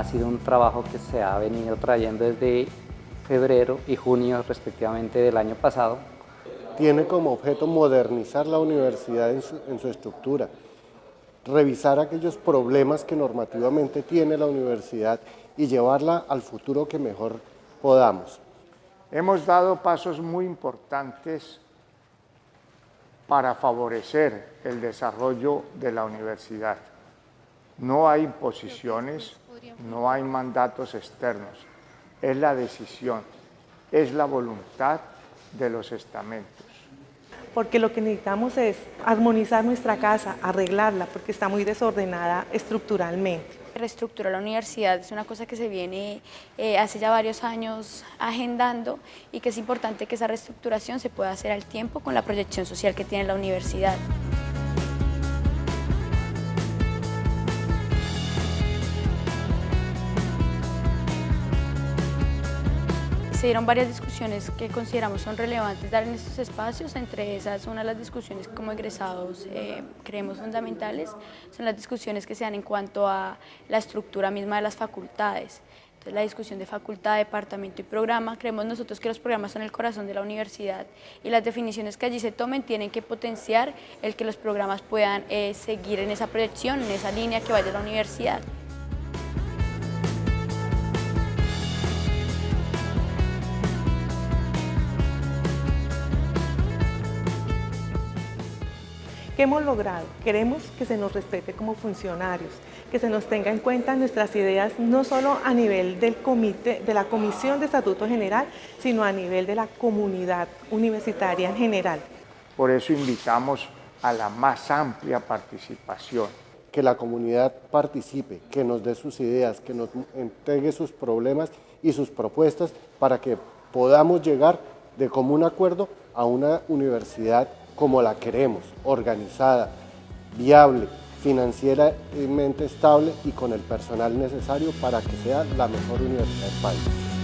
ha sido un trabajo que se ha venido trayendo desde febrero y junio respectivamente del año pasado. Tiene como objeto modernizar la universidad en su, en su estructura, revisar aquellos problemas que normativamente tiene la universidad y llevarla al futuro que mejor podamos. Hemos dado pasos muy importantes para favorecer el desarrollo de la universidad. No hay imposiciones, no hay mandatos externos, es la decisión, es la voluntad de los estamentos. Porque lo que necesitamos es armonizar nuestra casa, arreglarla, porque está muy desordenada estructuralmente. Reestructurar la universidad es una cosa que se viene eh, hace ya varios años agendando y que es importante que esa reestructuración se pueda hacer al tiempo con la proyección social que tiene la universidad. Se dieron varias discusiones que consideramos son relevantes dar en estos espacios, entre esas una de las discusiones que como egresados eh, creemos fundamentales, son las discusiones que se dan en cuanto a la estructura misma de las facultades. Entonces la discusión de facultad, departamento y programa, creemos nosotros que los programas son el corazón de la universidad y las definiciones que allí se tomen tienen que potenciar el que los programas puedan eh, seguir en esa proyección, en esa línea que vaya a la universidad. ¿Qué hemos logrado? Queremos que se nos respete como funcionarios, que se nos tenga en cuenta nuestras ideas no solo a nivel del comité, de la Comisión de Estatuto General, sino a nivel de la comunidad universitaria en general. Por eso invitamos a la más amplia participación. Que la comunidad participe, que nos dé sus ideas, que nos entregue sus problemas y sus propuestas para que podamos llegar de común acuerdo a una universidad como la queremos, organizada, viable, financieramente estable y con el personal necesario para que sea la mejor universidad del país.